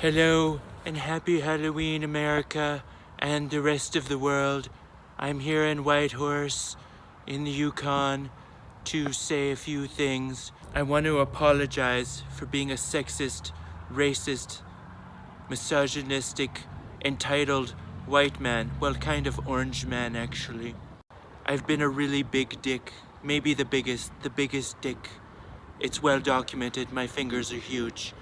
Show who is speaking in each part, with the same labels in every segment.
Speaker 1: Hello and happy Halloween, America and the rest of the world. I'm here in Whitehorse in the Yukon to say a few things. I want to apologize for being a sexist, racist, misogynistic, entitled white man. Well, kind of orange man, actually. I've been a really big dick. Maybe the biggest, the biggest dick. It's well documented, my fingers are huge.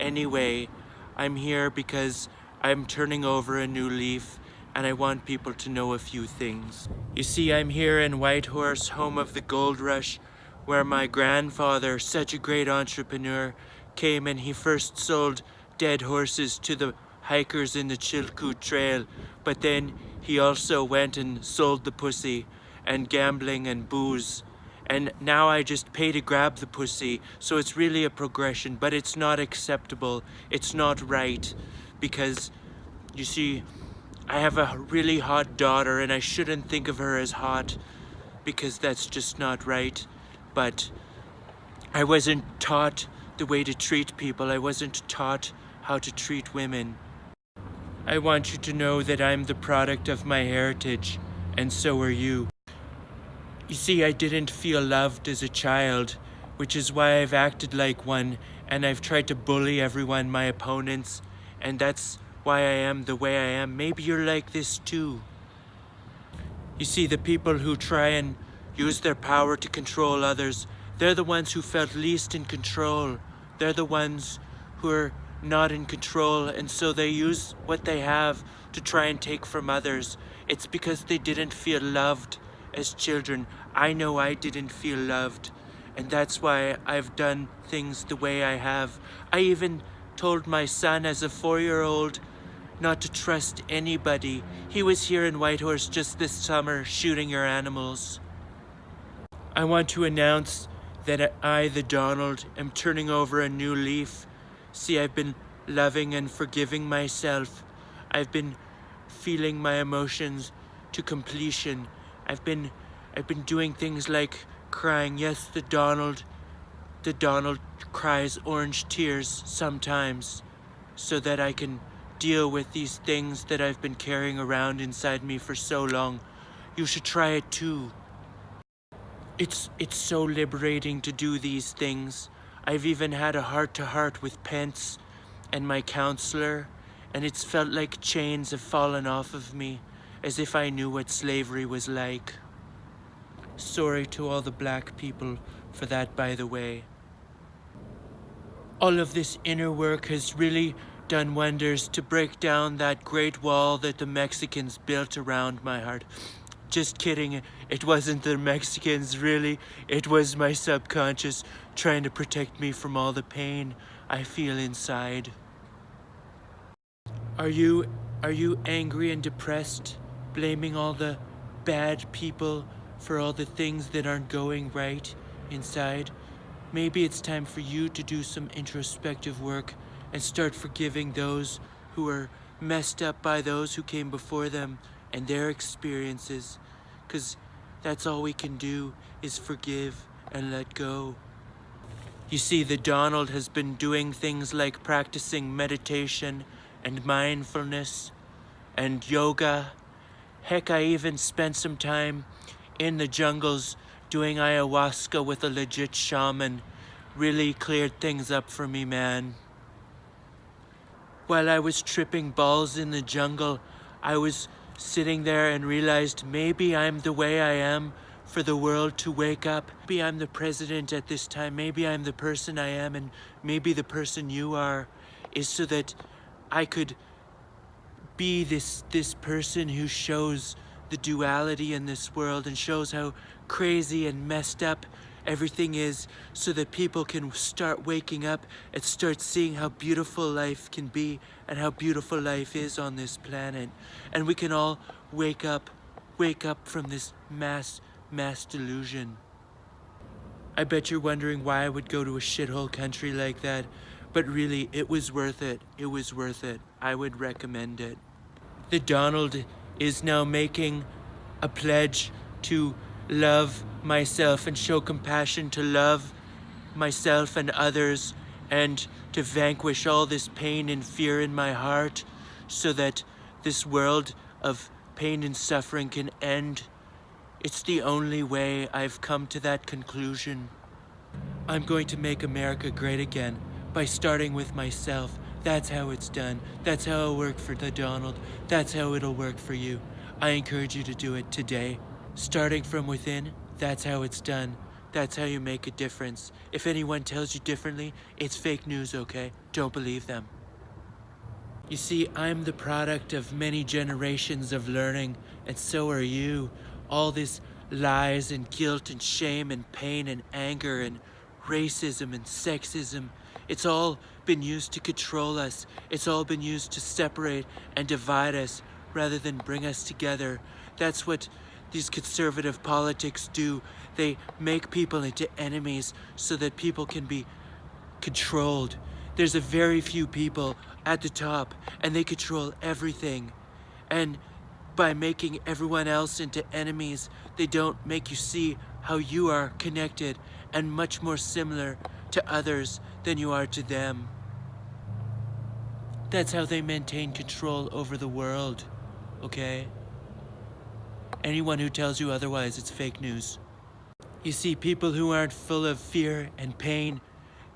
Speaker 1: Anyway, I'm here because I'm turning over a new leaf and I want people to know a few things. You see, I'm here in Whitehorse, home of the gold rush, where my grandfather, such a great entrepreneur, came and he first sold dead horses to the hikers in the Chilkoot Trail, but then he also went and sold the pussy and gambling and booze and now I just pay to grab the pussy. So it's really a progression, but it's not acceptable. It's not right because you see, I have a really hot daughter and I shouldn't think of her as hot because that's just not right. But I wasn't taught the way to treat people. I wasn't taught how to treat women. I want you to know that I'm the product of my heritage, and so are you. You see, I didn't feel loved as a child, which is why I've acted like one and I've tried to bully everyone, my opponents, and that's why I am the way I am. Maybe you're like this too. You see, the people who try and use their power to control others, they're the ones who felt least in control. They're the ones who are not in control, and so they use what they have to try and take from others. It's because they didn't feel loved as children. I know I didn't feel loved, and that's why I've done things the way I have. I even told my son as a four-year-old not to trust anybody. He was here in Whitehorse just this summer shooting your animals. I want to announce that I, the Donald, am turning over a new leaf. See, I've been loving and forgiving myself. I've been feeling my emotions to completion I've been I've been doing things like crying. Yes, the Donald the Donald cries orange tears sometimes so that I can deal with these things that I've been carrying around inside me for so long. You should try it too. It's it's so liberating to do these things. I've even had a heart-to-heart -heart with Pence and my counselor, and it's felt like chains have fallen off of me as if I knew what slavery was like. Sorry to all the black people for that, by the way. All of this inner work has really done wonders to break down that great wall that the Mexicans built around my heart. Just kidding, it wasn't the Mexicans, really. It was my subconscious trying to protect me from all the pain I feel inside. Are you, are you angry and depressed? Blaming all the bad people for all the things that aren't going right inside. Maybe it's time for you to do some introspective work and start forgiving those who are messed up by those who came before them and their experiences. Because that's all we can do is forgive and let go. You see, the Donald has been doing things like practicing meditation and mindfulness and yoga Heck, I even spent some time in the jungles doing ayahuasca with a legit shaman. Really cleared things up for me, man. While I was tripping balls in the jungle, I was sitting there and realized maybe I'm the way I am for the world to wake up. Maybe I'm the president at this time. Maybe I'm the person I am and maybe the person you are is so that I could be this this person who shows the duality in this world and shows how crazy and messed up everything is so that people can start waking up and start seeing how beautiful life can be and how beautiful life is on this planet. And we can all wake up wake up from this mass mass delusion. I bet you're wondering why I would go to a shithole country like that but really it was worth it. It was worth it. I would recommend it that Donald is now making a pledge to love myself and show compassion to love myself and others and to vanquish all this pain and fear in my heart so that this world of pain and suffering can end. It's the only way I've come to that conclusion. I'm going to make America great again by starting with myself. That's how it's done. That's how it'll work for the Donald. That's how it'll work for you. I encourage you to do it today. Starting from within, that's how it's done. That's how you make a difference. If anyone tells you differently, it's fake news, okay? Don't believe them. You see, I'm the product of many generations of learning, and so are you. All this lies and guilt and shame and pain and anger and racism and sexism, it's all been used to control us. It's all been used to separate and divide us rather than bring us together. That's what these conservative politics do. They make people into enemies so that people can be controlled. There's a very few people at the top and they control everything. And by making everyone else into enemies, they don't make you see how you are connected and much more similar to others than you are to them. That's how they maintain control over the world, okay? Anyone who tells you otherwise, it's fake news. You see, people who aren't full of fear and pain,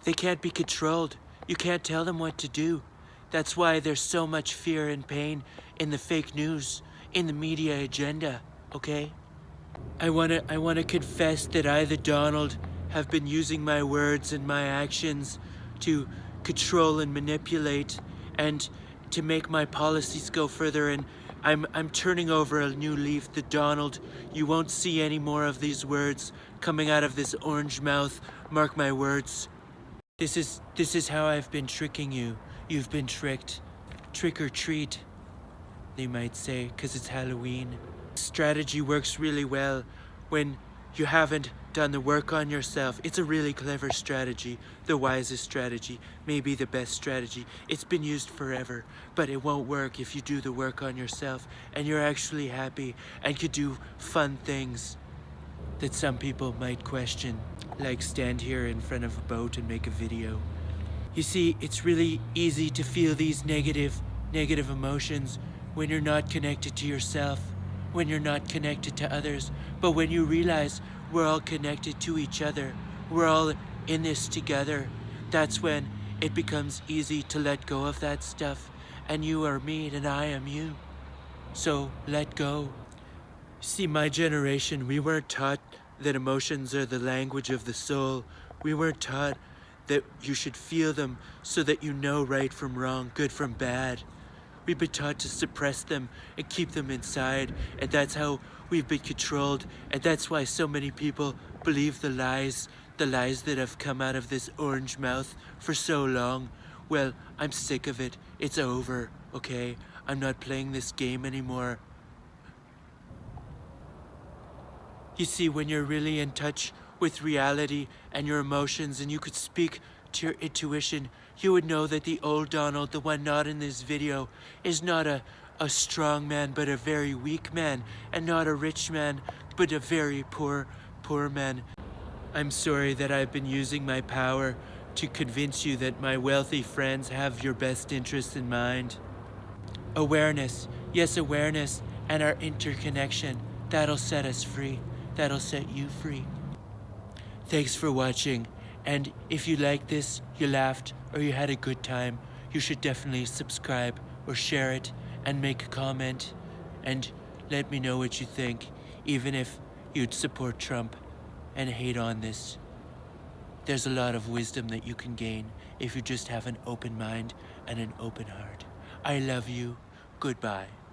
Speaker 1: they can't be controlled. You can't tell them what to do. That's why there's so much fear and pain in the fake news, in the media agenda, okay? I wanna, I wanna confess that I, the Donald, have been using my words and my actions to control and manipulate and to make my policies go further and I'm, I'm turning over a new leaf, the Donald. You won't see any more of these words coming out of this orange mouth. Mark my words. This is, this is how I've been tricking you. You've been tricked. Trick or treat, they might say, because it's Halloween. Strategy works really well when you haven't done the work on yourself. It's a really clever strategy, the wisest strategy, maybe the best strategy. It's been used forever, but it won't work if you do the work on yourself and you're actually happy and could do fun things that some people might question, like stand here in front of a boat and make a video. You see, it's really easy to feel these negative, negative emotions when you're not connected to yourself when you're not connected to others. But when you realize we're all connected to each other, we're all in this together, that's when it becomes easy to let go of that stuff. And you are me and I am you. So let go. See, my generation, we weren't taught that emotions are the language of the soul. We weren't taught that you should feel them so that you know right from wrong, good from bad. We've been taught to suppress them and keep them inside, and that's how we've been controlled, and that's why so many people believe the lies, the lies that have come out of this orange mouth for so long. Well, I'm sick of it. It's over, okay? I'm not playing this game anymore. You see, when you're really in touch with reality and your emotions and you could speak to your intuition, you would know that the old Donald, the one not in this video, is not a, a strong man, but a very weak man, and not a rich man, but a very poor, poor man. I'm sorry that I've been using my power to convince you that my wealthy friends have your best interests in mind. Awareness, yes, awareness, and our interconnection, that'll set us free. That'll set you free. Thanks for watching. And if you liked this, you laughed, or you had a good time, you should definitely subscribe or share it and make a comment and let me know what you think, even if you'd support Trump and hate on this. There's a lot of wisdom that you can gain if you just have an open mind and an open heart. I love you. Goodbye.